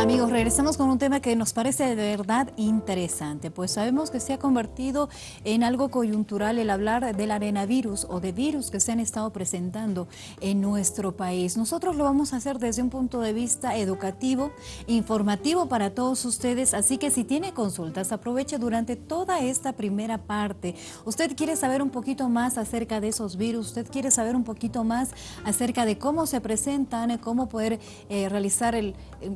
Amigos, regresamos con un tema que nos parece de verdad interesante, pues sabemos que se ha convertido en algo coyuntural el hablar del arenavirus o de virus que se han estado presentando en nuestro país. Nosotros lo vamos a hacer desde un punto de vista educativo, informativo para todos ustedes, así que si tiene consultas, aproveche durante toda esta primera parte. Usted quiere saber un poquito más acerca de esos virus, usted quiere saber un poquito más acerca de cómo se presentan, cómo poder eh, realizar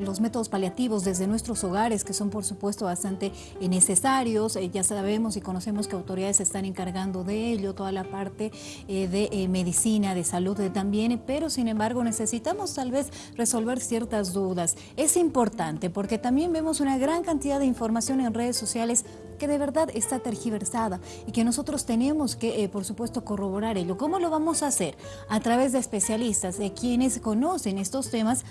los métodos paliativos desde nuestros hogares, que son por supuesto bastante necesarios. Eh, ya sabemos y conocemos que autoridades se están encargando de ello, toda la parte eh, de eh, medicina, de salud también, pero sin embargo necesitamos tal vez resolver ciertas dudas. Es importante porque también vemos una gran cantidad de información en redes sociales que de verdad está tergiversada y que nosotros tenemos que, por supuesto, corroborar ello. ¿Cómo lo vamos a hacer? A través de especialistas, de quienes conocen estos temas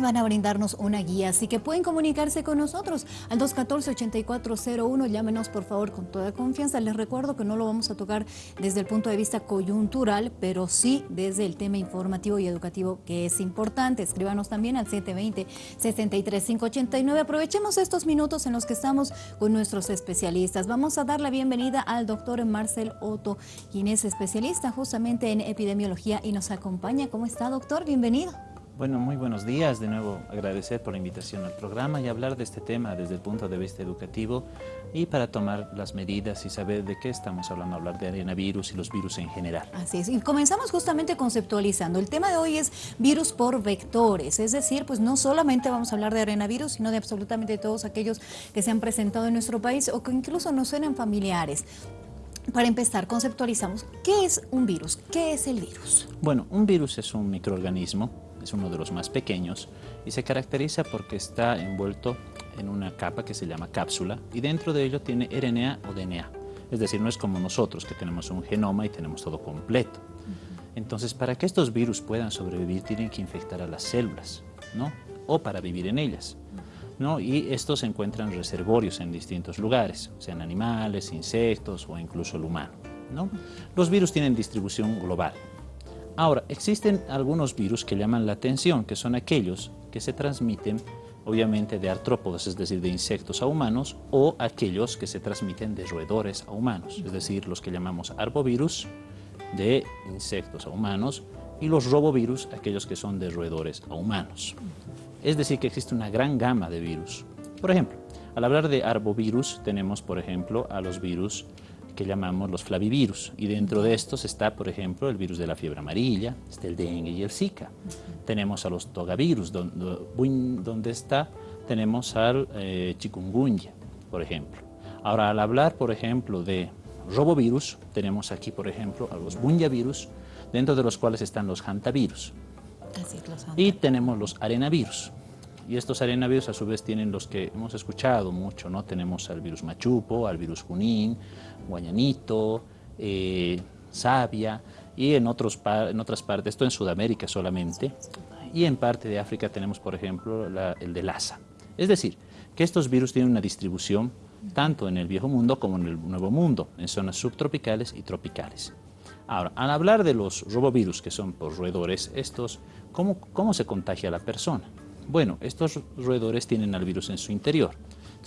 van a brindarnos una guía, así que pueden comunicarse con nosotros al 214-8401, llámenos por favor con toda confianza, les recuerdo que no lo vamos a tocar desde el punto de vista coyuntural, pero sí desde el tema informativo y educativo que es importante, escríbanos también al 720-63589, aprovechemos estos minutos en los que estamos con nuestros especialistas, vamos a dar la bienvenida al doctor Marcel Otto, quien es especialista justamente en epidemiología y nos acompaña, ¿cómo está doctor? Bienvenido. Bueno, muy buenos días. De nuevo, agradecer por la invitación al programa y hablar de este tema desde el punto de vista educativo y para tomar las medidas y saber de qué estamos hablando, hablar de arenavirus y los virus en general. Así es. Y comenzamos justamente conceptualizando. El tema de hoy es virus por vectores, es decir, pues no solamente vamos a hablar de arenavirus, sino de absolutamente todos aquellos que se han presentado en nuestro país o que incluso nos suenan familiares. Para empezar, conceptualizamos, ¿qué es un virus? ¿Qué es el virus? Bueno, un virus es un microorganismo es uno de los más pequeños y se caracteriza porque está envuelto en una capa que se llama cápsula y dentro de ello tiene RNA o DNA. Es decir, no es como nosotros que tenemos un genoma y tenemos todo completo. Entonces, para que estos virus puedan sobrevivir, tienen que infectar a las células, ¿no? O para vivir en ellas. ¿no? Y estos se encuentran reservorios en distintos lugares, sean animales, insectos o incluso el humano. ¿no? Los virus tienen distribución global, Ahora, existen algunos virus que llaman la atención, que son aquellos que se transmiten obviamente de artrópodos, es decir, de insectos a humanos, o aquellos que se transmiten de roedores a humanos, es decir, los que llamamos arbovirus, de insectos a humanos, y los robovirus, aquellos que son de roedores a humanos. Es decir, que existe una gran gama de virus. Por ejemplo, al hablar de arbovirus, tenemos, por ejemplo, a los virus que llamamos los flavivirus. Y dentro de estos está, por ejemplo, el virus de la fiebre amarilla, está el dengue y el zika. Tenemos a los togavirus, donde, donde está, tenemos al eh, chikungunya, por ejemplo. Ahora, al hablar, por ejemplo, de robovirus, tenemos aquí, por ejemplo, a los bunyavirus, dentro de los cuales están los hantavirus. y tenemos los arenavirus. Y estos arenavirus a su vez tienen los que hemos escuchado mucho, ¿no? Tenemos al virus machupo, al virus junín, guayanito, eh, y en, otros en otras partes, esto en Sudamérica solamente, y en parte de África tenemos, por ejemplo, el de Lassa. Es decir, que estos virus tienen una distribución tanto en el viejo mundo como en el nuevo mundo, en zonas subtropicales y tropicales. Ahora, al hablar de los robovirus, que son por roedores, estos, ¿cómo, cómo se contagia la persona? Bueno, estos roedores tienen al virus en su interior.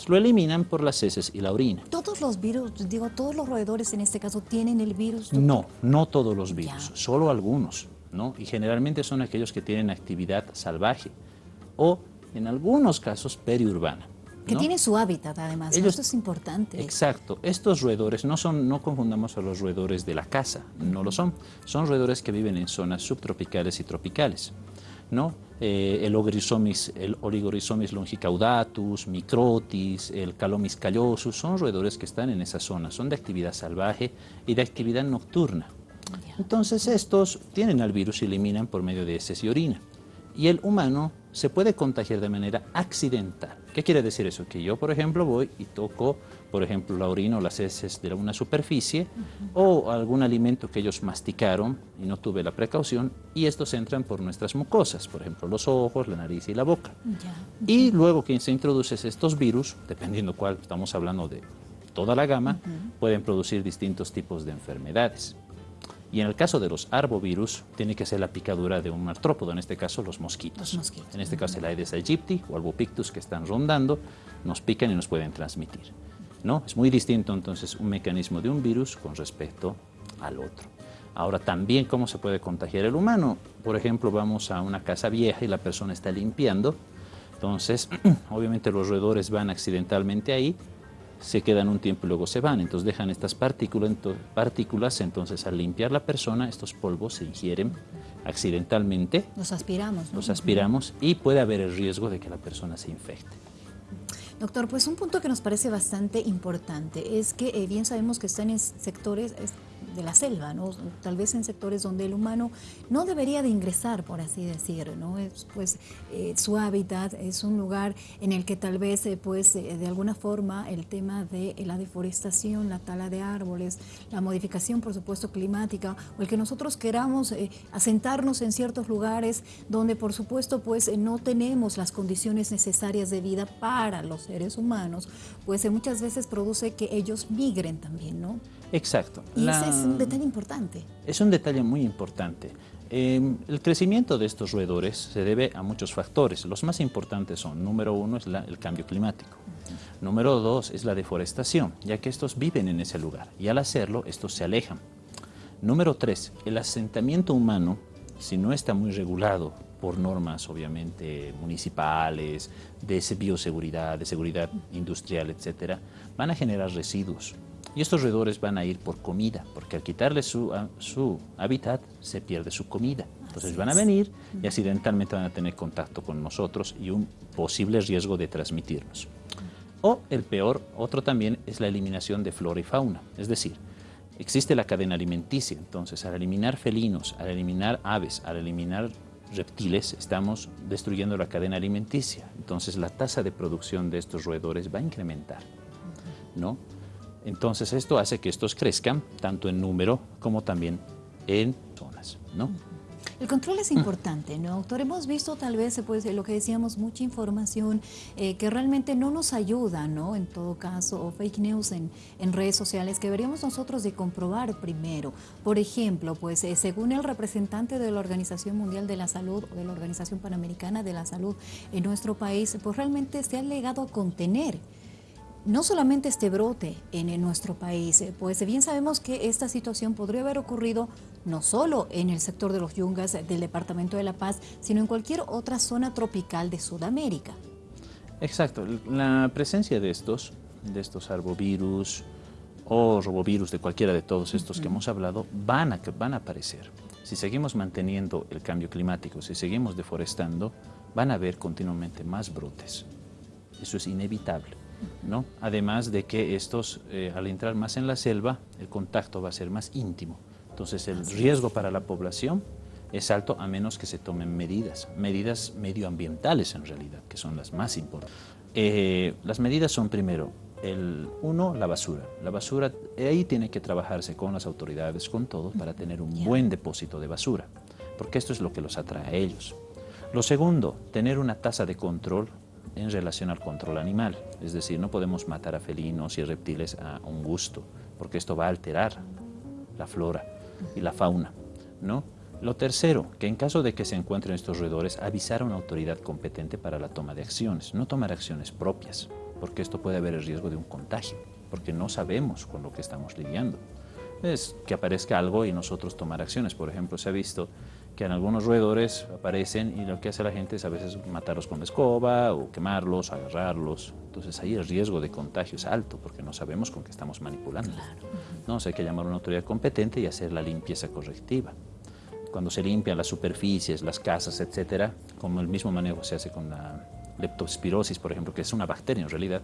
Lo eliminan por las heces y la orina. ¿Todos los virus, digo, todos los roedores en este caso tienen el virus? No, no todos los virus, solo algunos, ¿no? Y generalmente son aquellos que tienen actividad salvaje o, en algunos casos, periurbana. Que tiene su hábitat, además. Esto es importante. Exacto. Estos roedores no son, no confundamos a los roedores de la casa, no lo son. Son roedores que viven en zonas subtropicales y tropicales. ¿No? Eh, el, el Oligorizomis longicaudatus, Microtis, el Calomis callosus, son roedores que están en esa zona, son de actividad salvaje y de actividad nocturna. Entonces estos tienen al virus y eliminan por medio de heces y orina. Y el humano se puede contagiar de manera accidental. ¿Qué quiere decir eso? Que yo, por ejemplo, voy y toco, por ejemplo, la orina o las heces de una superficie o algún alimento que ellos masticaron y no tuve la precaución y estos entran por nuestras mucosas, por ejemplo, los ojos, la nariz y la boca. Y luego que se introducen estos virus, dependiendo cuál, estamos hablando de toda la gama, pueden producir distintos tipos de enfermedades. Y en el caso de los arbovirus, tiene que ser la picadura de un artrópodo, en este caso los mosquitos. En este caso el Aedes aegypti o albopictus que están rondando, nos pican y nos pueden transmitir. ¿No? Es muy distinto entonces un mecanismo de un virus con respecto al otro. Ahora también cómo se puede contagiar el humano. Por ejemplo, vamos a una casa vieja y la persona está limpiando. Entonces, obviamente los roedores van accidentalmente ahí se quedan un tiempo y luego se van, entonces dejan estas partículas, partículas, entonces al limpiar la persona estos polvos se ingieren accidentalmente. Los aspiramos. Los aspiramos y puede haber el riesgo de que la persona se infecte. Doctor, pues un punto que nos parece bastante importante es que eh, bien sabemos que están en sectores de la selva, ¿no? tal vez en sectores donde el humano no debería de ingresar, por así decir, ¿no? Es, pues eh, su hábitat es un lugar en el que tal vez eh, pues eh, de alguna forma el tema de la deforestación, la tala de árboles, la modificación por supuesto climática o el que nosotros queramos asentarnos en ciertos lugares donde por supuesto pues no tenemos las condiciones necesarias de vida para los seres humanos, pues muchas veces produce que ellos migren también, ¿no? Exacto. Y ese es un detalle importante. Es un detalle muy importante. Em, el crecimiento de estos roedores se debe a muchos factores. Los más importantes son, número uno, es el cambio climático. Número dos, es la deforestación, ya que estos viven en ese lugar y al hacerlo, estos se alejan. Número tres, el asentamiento humano, si no está muy regulado por normas, obviamente, municipales, de bioseguridad, de seguridad industrial, etcétera, van a generar residuos y estos roedores van a ir por comida, porque al quitarle su, su hábitat se pierde su comida. Entonces van a venir y accidentalmente van a tener contacto con nosotros y un posible riesgo de transmitirnos. O el peor, otro también, es la eliminación de flora y fauna. Es decir, existe la cadena alimenticia. Entonces, al eliminar felinos, al eliminar aves, al eliminar reptiles, estamos destruyendo la cadena alimenticia. Entonces, la tasa de producción de estos roedores va a incrementar. ¿no? Entonces esto hace que estos crezcan tanto en número como también en zonas, ¿no? El control es importante, ¿no, doctor? Hemos visto tal vez, pues, lo que decíamos, mucha información eh, que realmente no nos ayuda, ¿no? En todo caso, o fake news en, redes sociales que deberíamos nosotros de comprobar primero. Por ejemplo, pues, eh, según el representante de la Organización Mundial de la Salud o de la Organización Panamericana de la Salud en nuestro país, pues realmente se ha legado a contener no solamente este brote en, nuestro país, eh, pues bien sabemos que esta situación podría haber ocurrido no solo en el sector de los yungas del Departamento de La Paz, sino en cualquier otra zona tropical de Sudamérica. Exacto, la presencia de estos, de estos arbovirus o robovirus, de cualquiera de todos estos que hemos hablado, van a, van a aparecer. Si seguimos manteniendo el cambio climático, si seguimos deforestando, van a haber continuamente más brotes. Eso es inevitable. ¿No? Además de que estos, eh, al entrar más en la selva, el contacto va a ser más íntimo. Entonces el riesgo para la población es alto a menos que se tomen medidas, medidas medioambientales en realidad, que son las más importantes. Eh, las medidas son primero, el, uno, la basura. La basura, ahí tiene que trabajarse con las autoridades, con todos, para tener un buen depósito de basura, porque esto es lo que los atrae a ellos. Lo segundo, tener una tasa de control en relación al control animal. Es decir, no podemos matar a felinos y reptiles a un gusto, porque esto va a alterar la flora y la fauna. ¿no? Lo tercero, que en caso de que se encuentren estos roedores, avisar a una autoridad competente para la toma de acciones, no tomar acciones propias, porque esto puede haber el riesgo de un contagio, porque no sabemos con lo que estamos lidiando. Es que aparezca algo y nosotros tomar acciones. Por ejemplo, se ha visto que en algunos roedores aparecen y lo que hace la gente es a veces matarlos con la escoba o quemarlos, agarrarlos. Entonces ahí el riesgo de contagio es alto porque no sabemos con qué estamos manipulando. ¿no? hay que llamar a una autoridad competente y hacer la limpieza correctiva. Cuando se limpian las superficies, las casas, etcétera, como el mismo manejo se hace con la leptospirosis, por ejemplo, que es una bacteria en realidad.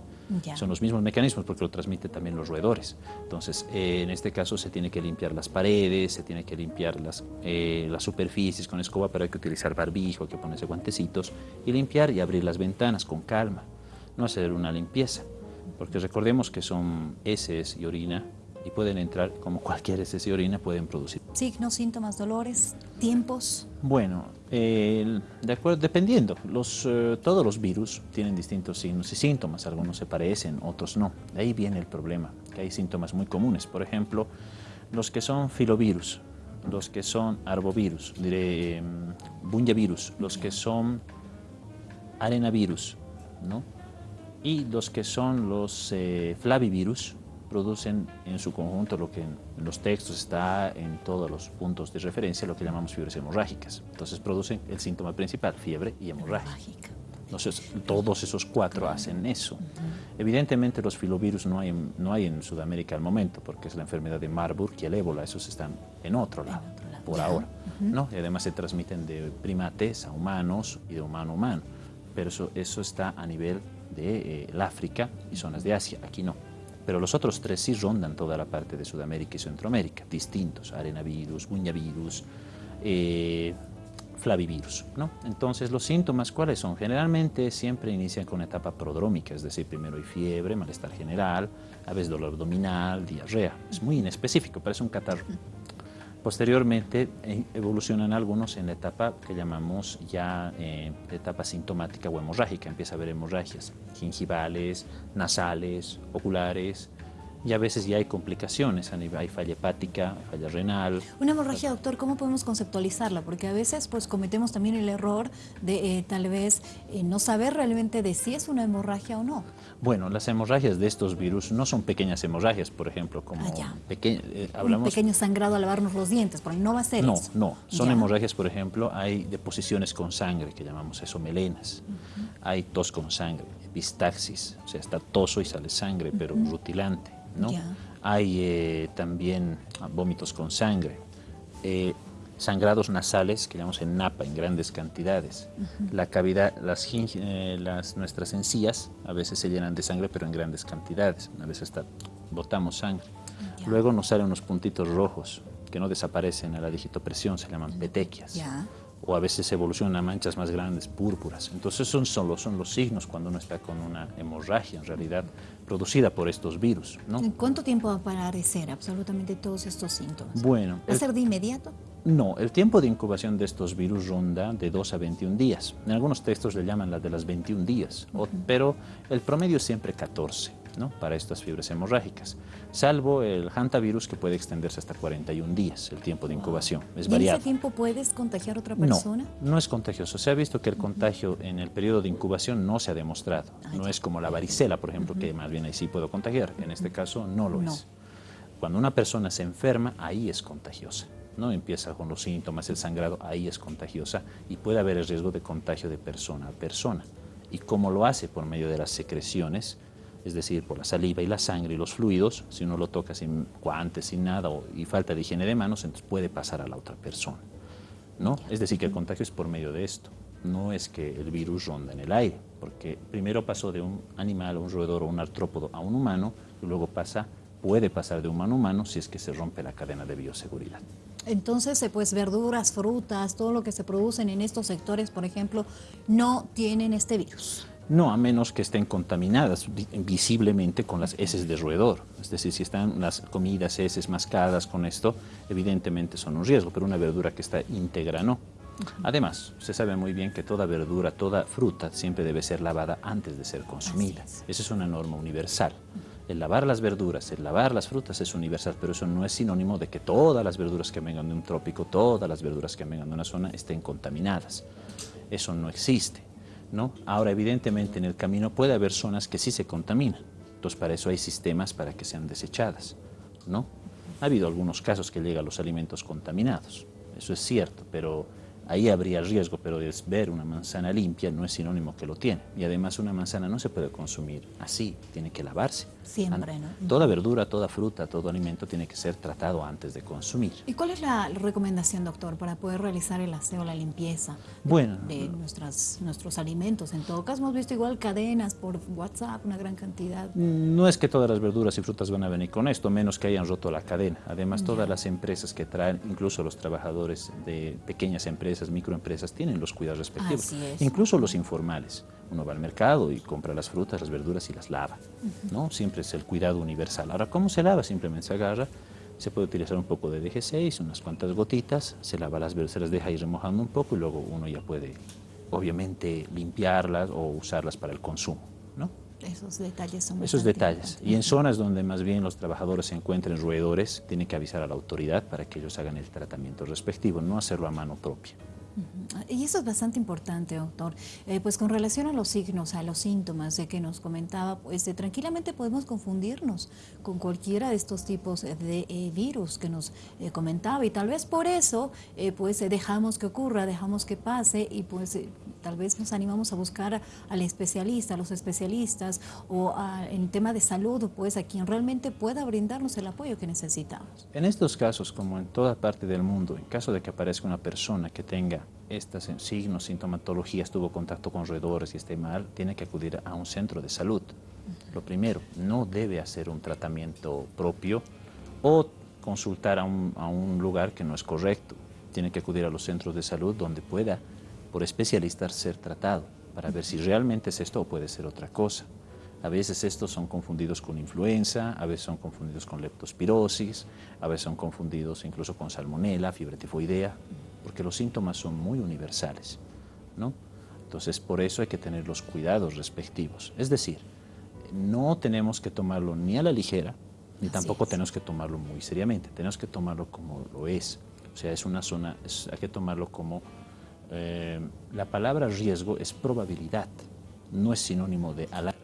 Son los mismos mecanismos porque lo transmiten también los roedores. Entonces, eh, en este caso se tiene que limpiar las paredes, se tiene que limpiar las, eh, las superficies con escoba, pero hay que utilizar barbijo, hay que ponerse guantecitos y limpiar y abrir las ventanas con calma, no hacer una limpieza. Porque recordemos que son heces y orina y pueden entrar, como cualquier heces y orina, pueden producir. Signos, síntomas, dolores, tiempos. Bueno, de acuerdo, dependiendo, los, eh, todos los virus tienen distintos signos y síntomas, algunos se parecen, otros no. De ahí viene el problema, que hay síntomas muy comunes, por ejemplo, los que son filovirus, los que son arbovirus, diré em, bunyavirus, los que son arenavirus, ¿no? y los que son los eh, flavivirus producen en su conjunto lo que en los textos está en todos los puntos de referencia, lo que llamamos fiebres hemorrágicas. Entonces producen el síntoma principal, fiebre y hemorragia. Entonces, todos esos cuatro hacen eso. Evidentemente, los filovirus no hay, no hay en Sudamérica al momento, porque es la enfermedad de Marburg y el ébola, esos están en otro lado, por ahora. ¿no? Y además se transmiten de primates a humanos y de humano a humano, pero eso, eso está a nivel de eh, África y zonas de Asia, aquí no. Pero los otros tres sí rondan toda la parte de Sudamérica y Centroamérica, distintos, arenavirus, buñavirus, eh, flavivirus. ¿no? Entonces, los síntomas, ¿cuáles son? Generalmente siempre inician con etapa prodrómica, es decir, primero hay fiebre, malestar general, a veces dolor abdominal, diarrea. Es muy inespecífico, parece un catarro. Posteriormente eh, evolucionan algunos en la etapa que llamamos ya eh, etapa sintomática o hemorrágica. Empieza a haber hemorragias gingivales, nasales, oculares, y a veces ya hay complicaciones, hay falla hepática, falla renal. Una hemorragia, doctor, ¿cómo podemos conceptualizarla? Porque a veces pues cometemos también el error de eh, tal vez eh, no saber realmente de si es una hemorragia o no. Bueno, las hemorragias de estos virus no son pequeñas hemorragias, por ejemplo, como ah, eh, hablamos... Un pequeño sangrado a lavarnos los dientes, porque no va a ser no, eso. No, son hemorragias, por ejemplo, hay deposiciones con sangre, que llamamos eso melenas. Hay tos con sangre, epistaxis, o sea, está toso y sale sangre, pero rutilante ¿no? Hay eh, también vómitos con sangre, eh, sangrados nasales, que llamamos en napa, en grandes cantidades. La cavidad, las, eh, las, nuestras encías a veces se llenan de sangre, pero en grandes cantidades. A veces hasta botamos sangre. Luego nos salen unos puntitos rojos que no desaparecen a la digitopresión, se llaman petequias o a veces evolucionan a manchas más grandes, púrpuras. Entonces son solo son los signos cuando uno está con una hemorragia, en realidad, producida por estos virus. ¿no? ¿En cuánto tiempo va a aparecer absolutamente todos estos síntomas? Bueno. ¿Va a ser de inmediato? No, el tiempo de incubación de estos virus ronda de 2 a 21 días. En algunos textos le llaman la de las 21 días, pero el promedio es siempre 14 para estas fiebres hemorrágicas, salvo el hantavirus que puede extenderse hasta 41 días, el tiempo de incubación. Es ¿Y en ese tiempo puedes contagiar a otra persona? No, no es contagioso. Se ha visto que el contagio en el periodo de incubación no se ha demostrado. Ah, no es como la varicela, por ejemplo, que más bien ahí sí puedo contagiar. En este caso no lo es. Cuando una persona se enferma, ahí es contagiosa. ¿no? Empieza con los síntomas, el sangrado, ahí es contagiosa y puede haber el riesgo de contagio de persona a persona. ¿Y cómo lo hace? Por medio de las secreciones es decir, por la saliva y la sangre y los fluidos, si uno lo toca sin guantes, sin nada y falta de higiene de manos, entonces puede pasar a la otra persona. ¿no? Es decir, que el contagio es por medio de esto, no es que el virus ronda en el aire, porque primero pasó de un animal, un roedor o un artrópodo a un humano, y luego pasa, puede pasar de humano a humano si es que se rompe la cadena de bioseguridad. Entonces, eh, pues verduras, frutas, todo lo que se producen en estos sectores, por ejemplo, no tienen este virus. No, a menos que estén contaminadas visiblemente con las heces de roedor. Es decir, si están las comidas, heces mascadas con esto, evidentemente son un riesgo, pero una verdura que está íntegra no. Además, se sabe muy bien que toda verdura, toda fruta siempre debe ser lavada antes de ser consumida. Esa es una norma universal. El lavar las verduras, el lavar las frutas es universal, pero eso no es sinónimo de que todas las verduras que vengan de un trópico, todas las verduras que vengan de una zona estén contaminadas. Eso no existe. Ahora, evidentemente, en el camino puede haber zonas que sí se contaminan. Entonces, para eso hay sistemas para que sean desechadas, ¿no? Ha habido algunos casos que llegan los alimentos contaminados, eso es cierto, pero ahí habría riesgo, pero es ver una manzana limpia no es sinónimo que lo tiene. Y además una manzana no se puede consumir así, tiene que lavarse. Siempre, ¿no? Toda verdura, toda fruta, todo alimento tiene que ser tratado antes de consumir. ¿Y cuál es la recomendación, doctor, para poder realizar el aseo, la limpieza bueno, de nuestras, nuestros alimentos? En todo caso, hemos visto igual cadenas por WhatsApp, una gran cantidad. No es que todas las verduras y frutas van a venir con esto, menos que hayan roto la cadena. Además, todas las empresas que traen, incluso los trabajadores de pequeñas empresas, microempresas, tienen los cuidados respectivos. Incluso los informales. Uno va al mercado y compra las frutas, las verduras y las lava. ¿no? Siempre es el cuidado universal. Ahora, ¿cómo se lava? Simplemente se agarra, se puede utilizar un poco de DG6, unas cuantas gotitas, se lava las verduras, se las deja ir remojando un poco y luego uno ya puede, obviamente, limpiarlas o usarlas para el consumo. ¿no? Esos detalles son Esos detalles. Y en zonas donde más bien los trabajadores se encuentren roedores, tienen que avisar a la autoridad para que ellos hagan el tratamiento respectivo, no hacerlo a mano propia. Y eso es bastante importante, doctor. Eh, pues con relación a los signos, a los síntomas de que nos comentaba, pues tranquilamente podemos confundirnos con cualquiera de estos tipos de eh, virus que nos eh, comentaba y tal vez por eso pues dejamos que ocurra, dejamos que pase y pues tal vez nos animamos a buscar al especialista, a los especialistas o en tema de salud, pues a quien realmente pueda brindarnos el apoyo que necesitamos. En estos casos, como en toda parte del mundo, en caso de que aparezca una persona que tenga estos signos, sintomatologías, tuvo contacto con roedores y esté mal, tiene que acudir a un centro de salud. Lo primero, no debe hacer un tratamiento propio o consultar a un, a un lugar que no es correcto. Tiene que acudir a los centros de salud donde pueda, por especialistas, ser tratado para ver si realmente es esto o puede ser otra cosa. A veces estos son confundidos con influenza, a veces son confundidos con leptospirosis, a veces son confundidos incluso con salmonela, fiebre tifoidea porque los síntomas son muy universales, ¿no? Entonces, por eso hay que tener los cuidados respectivos. Es decir, no tenemos que tomarlo ni a la ligera, ni tampoco tenemos que tomarlo muy seriamente. Tenemos que tomarlo como lo es. O sea, es una zona, hay que tomarlo como... Eh, la palabra riesgo es probabilidad, no es sinónimo de alarma.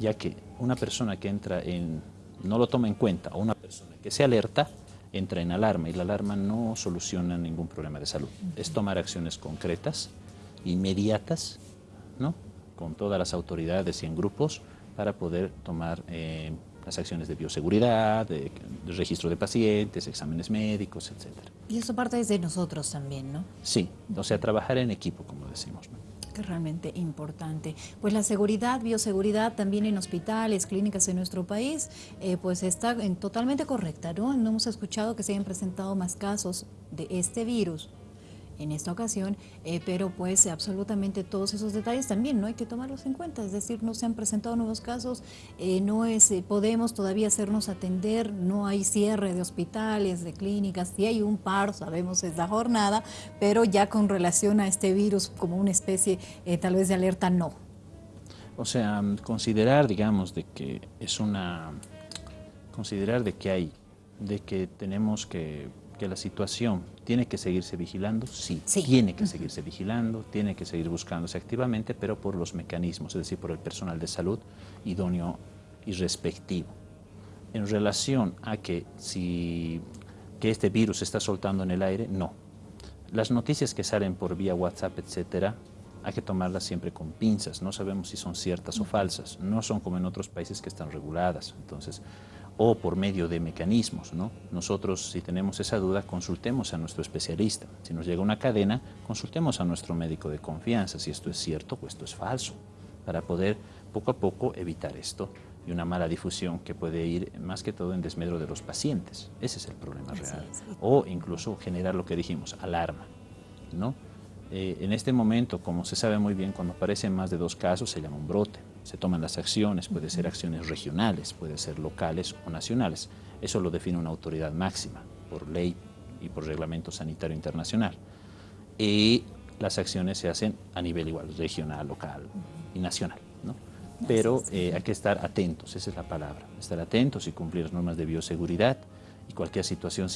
Ya que una persona que entra en... no lo toma en cuenta, o una persona que se alerta, entra en alarma y la alarma no soluciona ningún problema de salud. Es tomar acciones concretas, inmediatas, ¿no? con todas las autoridades y en grupos para poder tomar eh, las acciones de bioseguridad, de, registro de pacientes, exámenes médicos, etc. Y eso parte desde nosotros también, ¿no? Sí, o sea, trabajar en equipo, como decimos. ¿no? Que realmente importante. Pues la seguridad, bioseguridad también en hospitales, clínicas en nuestro país, eh, pues está totalmente correcta, ¿no? No hemos escuchado que se hayan presentado más casos de este virus en esta ocasión, eh, pero pues absolutamente todos esos detalles también no hay que tomarlos en cuenta, es decir, no se han presentado nuevos casos, eh, no es, eh, podemos todavía hacernos atender, no hay cierre de hospitales, de clínicas, sí hay un paro, sabemos esta jornada, pero ya con relación a este virus como una especie tal vez de alerta, no. O sea, considerar, digamos, de que es una, considerar de que hay, de que tenemos que que la situación tiene que seguirse vigilando, sí, tiene que seguirse vigilando, tiene que seguir buscándose activamente, pero por los mecanismos, es decir, por el personal de salud idóneo y respectivo. En relación a que si que este virus se está soltando en el aire, no. Las noticias que salen por vía WhatsApp, etcétera, hay que tomarlas siempre con pinzas, no sabemos si son ciertas o falsas, no son como en otros países que están reguladas, entonces o por medio de mecanismos. ¿no? Nosotros, si tenemos esa duda, consultemos a nuestro especialista. Si nos llega una cadena, consultemos a nuestro médico de confianza si esto es cierto o esto es falso, para poder poco a poco evitar esto y una mala difusión que puede ir más que todo en desmedro de los pacientes. Ese es el problema real. O incluso generar lo que dijimos, alarma. ¿no? Eh, en este momento, como se sabe muy bien, cuando aparecen más de dos casos se llama un brote se toman las acciones, puede ser acciones regionales, puede ser locales o nacionales. Eso lo define una autoridad máxima por ley y por reglamento sanitario internacional. Y las acciones se hacen a nivel igual, regional, local y nacional. ¿no? Pero eh, hay que estar atentos, esa es la palabra, estar atentos y cumplir las normas de bioseguridad y cualquier situación